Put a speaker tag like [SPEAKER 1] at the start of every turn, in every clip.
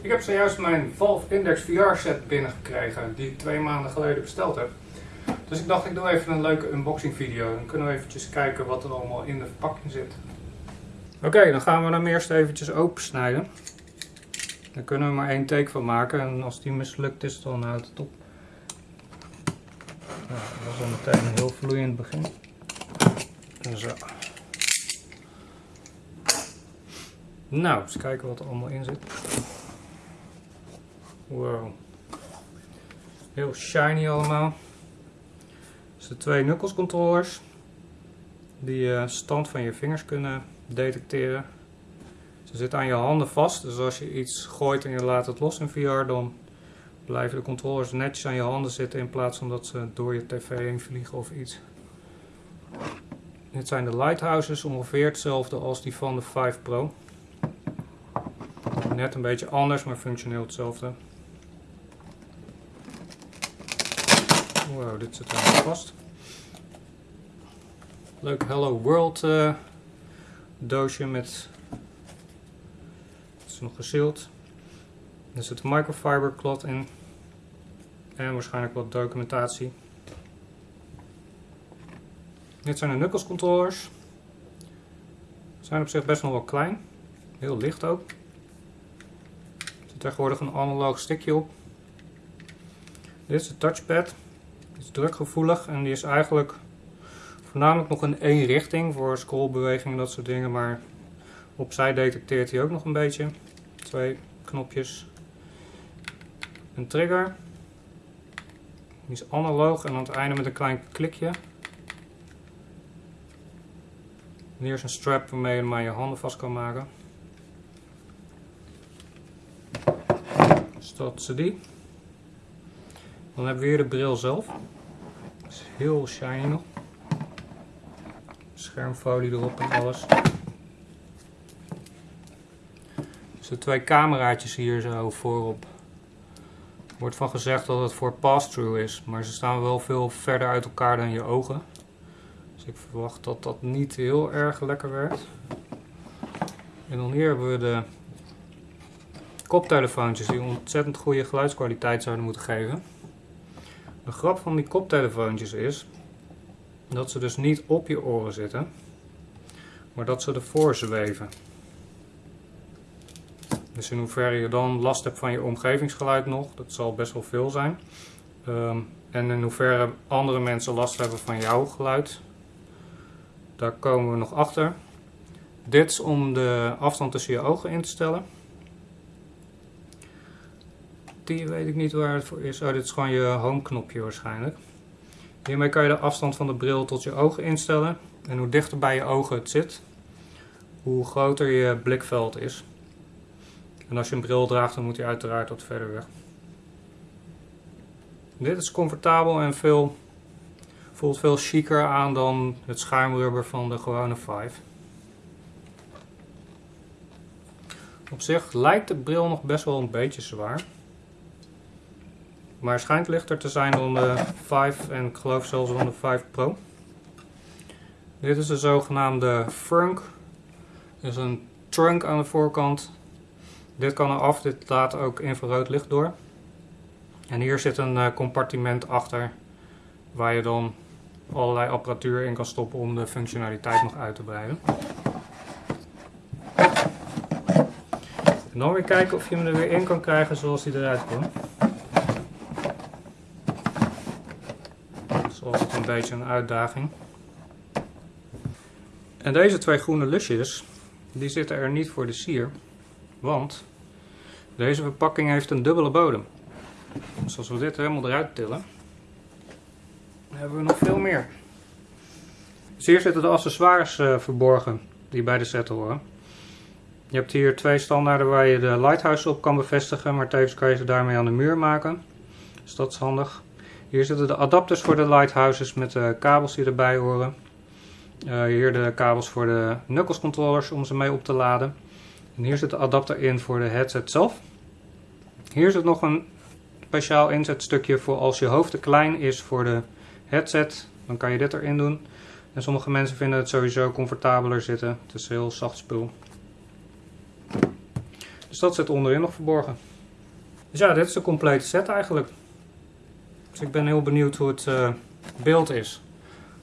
[SPEAKER 1] Ik heb zojuist mijn Valve Index VR set binnengekregen, die ik twee maanden geleden besteld heb. Dus ik dacht ik doe even een leuke unboxing video. Dan kunnen we eventjes kijken wat er allemaal in de verpakking zit. Oké, dan gaan we hem eerst eventjes opensnijden. Daar kunnen we maar één take van maken en als die mislukt is dan houdt het op. Dat was al meteen een heel vloeiend begin. Zo. Nou, eens kijken wat er allemaal in zit. Wow. Heel shiny allemaal. Dus de twee knuckles controllers. Die je stand van je vingers kunnen detecteren. Ze zitten aan je handen vast. Dus als je iets gooit en je laat het los in VR, dan blijven de controllers netjes aan je handen zitten. In plaats van dat ze door je tv heen vliegen of iets. Dit zijn de lighthouses, ongeveer hetzelfde als die van de 5 Pro. Net een beetje anders, maar functioneel hetzelfde. Wow, dit zit helemaal vast. Leuk Hello World uh, doosje met... Het is nog gesealed. Er zit een microfiber cloth in. En waarschijnlijk wat documentatie. Dit zijn de Knuckles controllers. Zijn op zich best nog wel klein. Heel licht ook. Er zit tegenwoordig een analoog stickje op. Dit is de touchpad. Is drukgevoelig en die is eigenlijk voornamelijk nog in één richting voor scrollbewegingen en dat soort dingen. Maar opzij detecteert hij ook nog een beetje. Twee knopjes. Een trigger. Die is analoog en aan het einde met een klein klikje. hier is een strap waarmee je maar je handen vast kan maken. Dus is die. Dan hebben we hier de bril zelf. Is heel shiny nog. Schermfolie erop en alles. Dus de twee cameraatjes hier zo voorop. Er wordt van gezegd dat het voor pass-through is, maar ze staan wel veel verder uit elkaar dan je ogen. Dus ik verwacht dat dat niet heel erg lekker werkt. En dan hier hebben we de koptelefoontjes die ontzettend goede geluidskwaliteit zouden moeten geven. De grap van die koptelefoontjes is dat ze dus niet op je oren zitten, maar dat ze ervoor zweven. Dus in hoeverre je dan last hebt van je omgevingsgeluid nog, dat zal best wel veel zijn. Ehm, en in hoeverre andere mensen last hebben van jouw geluid, daar komen we nog achter. Dit is om de afstand tussen je ogen in te stellen. Weet ik niet waar het voor is. Oh, dit is gewoon je home knopje waarschijnlijk. Hiermee kan je de afstand van de bril tot je ogen instellen. En hoe dichter bij je ogen het zit, hoe groter je blikveld is. En als je een bril draagt, dan moet hij uiteraard wat verder weg. Dit is comfortabel en veel Voelt veel chiquer aan dan het schuimrubber van de gewone 5. Op zich lijkt de bril nog best wel een beetje zwaar. Maar schijnt lichter te zijn dan de 5 en ik geloof zelfs dan de 5 Pro. Dit is de zogenaamde Frunk. is een trunk aan de voorkant. Dit kan eraf, dit laat ook infrarood licht door. En hier zit een eh, compartiment achter waar je dan allerlei apparatuur in kan stoppen om de functionaliteit nog uit te breiden. En dan weer kijken of je hem er weer in kan krijgen zoals hij eruit komt. Is altijd een beetje een uitdaging. En deze twee groene lusjes, die zitten er niet voor de sier. Want deze verpakking heeft een dubbele bodem. Dus als we dit helemaal eruit tillen, hebben we nog veel meer. Dus hier zitten de accessoires uh, verborgen die bij de set horen. Je hebt hier twee standaarden waar je de lighthouse op kan bevestigen, maar tevens kan je ze daarmee aan de muur maken. Dus dat is handig. Hier zitten de adapters voor de lighthouses met de kabels die erbij horen. Uh, hier de kabels voor de knuckles controllers om ze mee op te laden. En hier zit de adapter in voor de headset zelf. Hier zit nog een speciaal inzetstukje voor als je hoofd te klein is voor de headset, dan kan je dit erin doen. En sommige mensen vinden het sowieso comfortabeler zitten. Het is heel zacht spul. Dus dat zit onderin nog verborgen. Dus ja, dit is de complete set eigenlijk. Dus ik ben heel benieuwd hoe het uh, beeld is.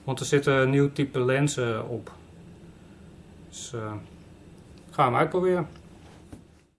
[SPEAKER 1] Want er zitten een nieuw type lenzen op. Dus uh, gaan we hem uitproberen.